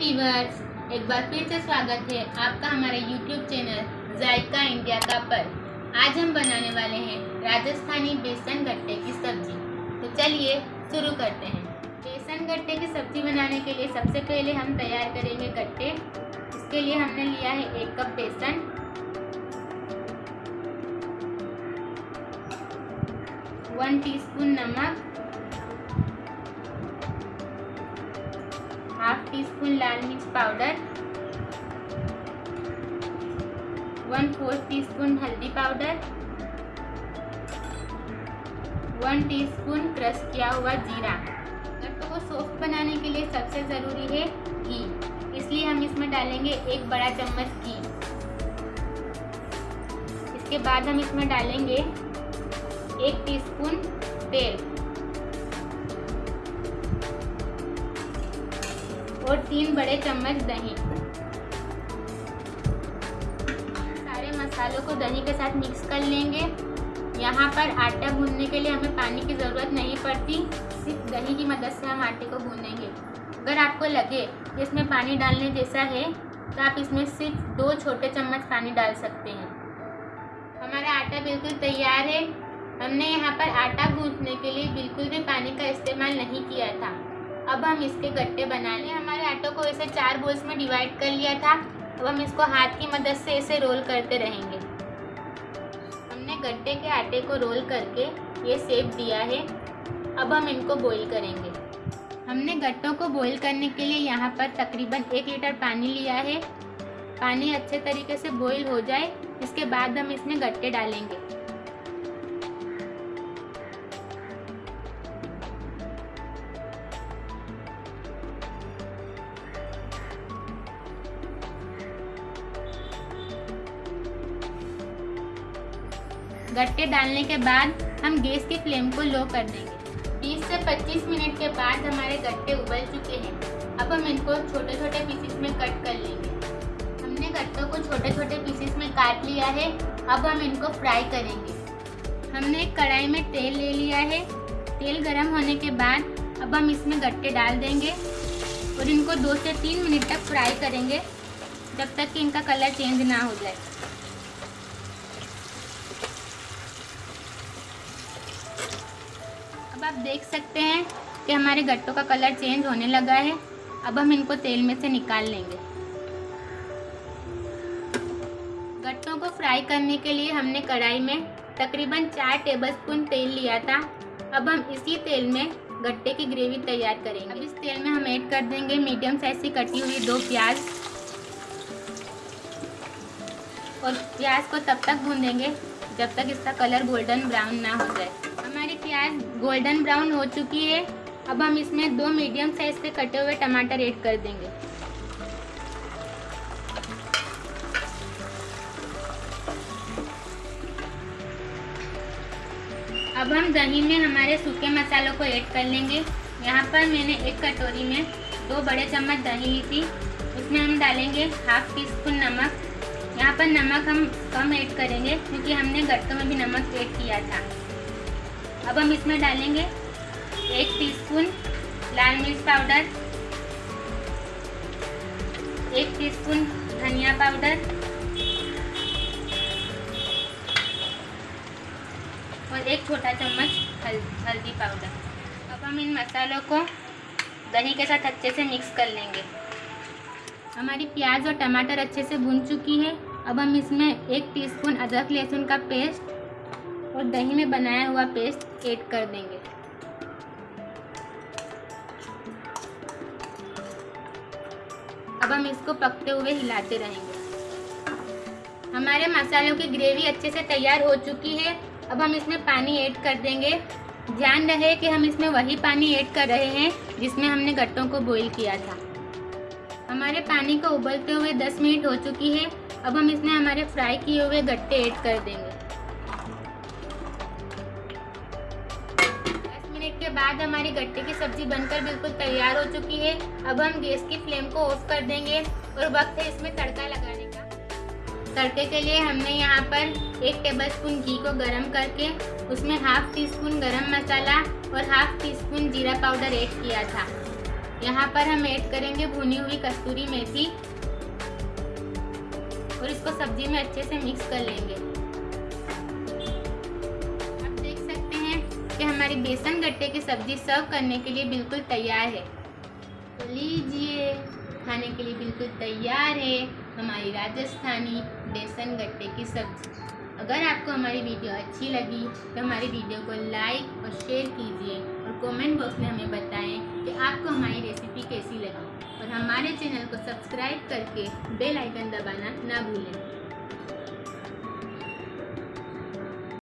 Viewers एक बार फिर से स्वागत है आपका हमारे YouTube चैनल जायका इंडिया का पर। आज हम बनाने वाले हैं राजस्थानी बेसन गट्टे की सब्ज़ी। तो चलिए शुरू करते हैं। बेसन गट्टे की सब्ज़ी बनाने के लिए सबसे पहले हम तैयार करेंगे गट्टे। इसके लिए हमने लिया है एक कप बेसन। वन टीस्पून नमक। हाफ़ टी स्पून लाल मिर्च powder one fourth teaspoon हल्दी पाउडर वन टीस्पून क्रश किया हुआ जीरा गट्टो को सॉफ्ट बनाने के लिए सबसे ज़रूरी है घी. इसलिए हम इसमें डालेंगे एक बड़ा चम्मच घी. इसके बाद हम इसमें डालेंगे एक टीस्पून तेल. और तीन बड़े चम्मच दही। सारे मसालों को दही के साथ मिक्स कर लेंगे। यहाँ पर आटा भूनने के लिए हमें पानी की ज़रूरत नहीं पड़ती। सिर्फ़ दही की मदद से हम आटे को भूनेंगे। अगर आपको लगे कि इसमें पानी डालने जैसा है तो आप इसमें सिर्फ़ दो छोटे चम्मच पानी डाल सकते हैं। हमारा आटा बिल्कुल तैयार है। हमने यहाँ पर आटा गूंथने के लिए बिल्कुल भी पानी का इस्तेमाल नहीं किया था। अब हम इसके गट्टे बना लें। हमारे आटो को ऐसे चार बोल्स में डिवाइड कर लिया था। अब हम इसको हाथ की मदद से ऐसे रोल करते रहेंगे। हमने गट्टे के आटे को रोल करके ये सेप दिया है। अब हम इनको बॉईल करेंगे। हमने गट्टों को बॉईल करने के लिए यहाँ पर तकरीबन एक लीटर पानी लिया है। पानी अच्छे तरीके से बॉईल हो जाए। इसके बाद हम इसमें गट्टे डालेंगे। गट्टे डालने के बाद हम गैस की फ्लेम को लो कर देंगे। 20 से 25 मिनट के बाद हमारे गट्टे उबल चुके हैं। अब हम इनको छोटे छोटे पीसेस में कट कर लेंगे। हमने गट्टों को छोटे छोटे पीसेस में काट लिया है। अब हम इनको फ्राई करेंगे। हमने एक कढ़ाई में तेल ले लिया है। तेल गर्म होने के बाद अब हम इसमें गट्टे डाल देंगे और इनको दो से तीन मिनट तक फ्राई करेंगे, जब तक कि इनका कलर चेंज ना हो जाए। अब आप देख सकते हैं कि हमारे गट्टों का कलर चेंज होने लगा है। अब हम इनको तेल में से निकाल लेंगे। गट्टों को फ्राई करने के लिए हमने कढ़ाई में तकरीबन चार टेबलस्पून तेल लिया था। अब हम इसी तेल में गट्टे की ग्रेवी तैयार करेंगे। अब इस तेल में हम ऐड कर देंगे मीडियम साइज़ की कटी हुई दो प्याज। और प्याज को तब तक भूनेंगे जब तक इसका कलर गोल्डन ब्राउन ना हो जाए। गोल्डन ब्राउन हो चुकी है। अब हम इसमें दो मीडियम साइज़ के कटे हुए टमाटर ऐड कर देंगे। अब हम दही में हमारे सूखे मसालों को ऐड कर लेंगे। यहाँ पर मैंने एक कटोरी में दो बड़े चम्मच दही ली थी। उसमें हम डालेंगे हाफ़ टी स्पून नमक। यहाँ पर नमक हम कम ऐड करेंगे, क्योंकि हमने गट्टों में भी नमक ऐड किया था। अब हम इसमें डालेंगे एक टीस्पून लाल मिर्च पाउडर एक टीस्पून धनिया पाउडर और एक छोटा चम्मच हल, हल्दी पाउडर अब हम इन मसालों को दही के साथ अच्छे से मिक्स कर लेंगे। हमारी प्याज और टमाटर अच्छे से भुन चुकी है। अब हम इसमें एक टीस्पून अदरक लहसुन का पेस्ट और दही में बनाया हुआ पेस्ट ऐड कर देंगे। अब हम इसको पकते हुए हिलाते रहेंगे। हमारे मसालों की ग्रेवी अच्छे से तैयार हो चुकी है। अब हम इसमें पानी ऐड कर देंगे। ध्यान रहे कि हम इसमें वही पानी ऐड कर रहे हैं, जिसमें हमने गट्टों को बॉईल किया था। हमारे पानी को उबलते हुए 10 मिनट हो चुकी है। अब हम इसमें हमारे फ्राई किए हुए गट्टे ऐड कर देंगे। बाद हमारी गट्टे की सब्ज़ी बनकर बिल्कुल तैयार हो चुकी है। अब हम गैस की फ्लेम को ऑफ़ कर देंगे और वक्त है इसमें तड़का लगाने का। तड़के के लिए हमने यहाँ पर एक टेबलस्पून घी को गरम करके उसमें half tea spoon garam masala और हाफ़ टी स्पून जीरा पाउडर ऐड किया था। यहाँ पर हम ऐड करेंगे भुनी हुई कस्तूरी मेथी और इसको सब्ज़ी में अच्छे से मिक्स कर लेंगे। हमारी बेसन गट्टे की सब्ज़ी सर्व करने के लिए बिल्कुल तैयार है। तो लीजिए, खाने के लिए बिल्कुल तैयार है हमारी राजस्थानी बेसन गट्टे की सब्ज़ी। अगर आपको हमारी वीडियो अच्छी लगी तो हमारी वीडियो को लाइक और शेयर कीजिए और कमेंट बॉक्स में हमें बताएँ कि आपको हमारी रेसिपी कैसी लगी। और हमारे चैनल को सब्सक्राइब करके बेल आइकन दबाना ना भूलें।